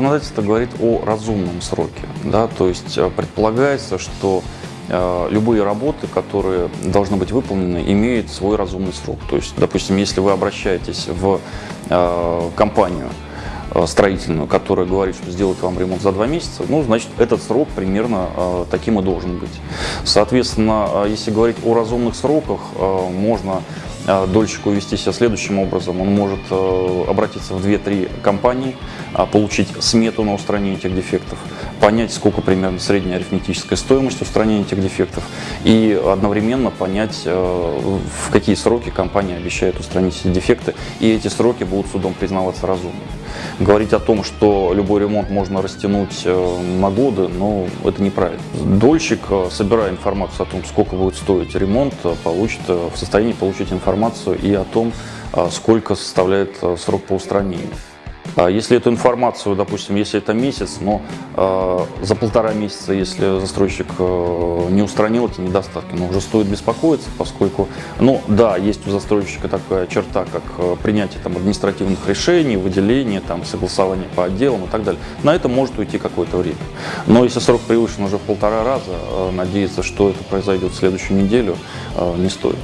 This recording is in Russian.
законодательство говорит о разумном сроке. Да? То есть э, предполагается, что э, любые работы, которые должны быть выполнены, имеют свой разумный срок. То есть, допустим, если вы обращаетесь в э, компанию строительную, которая говорит, что сделать вам ремонт за два месяца, ну, значит, этот срок примерно таким и должен быть. Соответственно, если говорить о разумных сроках, можно дольщику вести себя следующим образом. Он может э, обратиться в 2-3 компании, а, получить смету на устранение этих дефектов, понять, сколько примерно средняя арифметическая стоимость устранения этих дефектов и одновременно понять, э, в какие сроки компания обещает устранить эти дефекты, и эти сроки будут судом признаваться разумными. Говорить о том, что любой ремонт можно растянуть э, на годы, но ну, это неправильно. Дольщик, собирая информацию о том, сколько будет стоить ремонт, получит, в состоянии получить информацию и о том, сколько составляет срок по устранению. А если эту информацию, допустим, если это месяц, но э, за полтора месяца, если застройщик э, не устранил эти недостатки, но уже стоит беспокоиться, поскольку, ну да, есть у застройщика такая черта, как э, принятие там, административных решений, выделение, там, согласование по отделам и так далее. На это может уйти какое-то время. Но если срок превышен уже в полтора раза, э, надеяться, что это произойдет в следующую неделю, э, не стоит.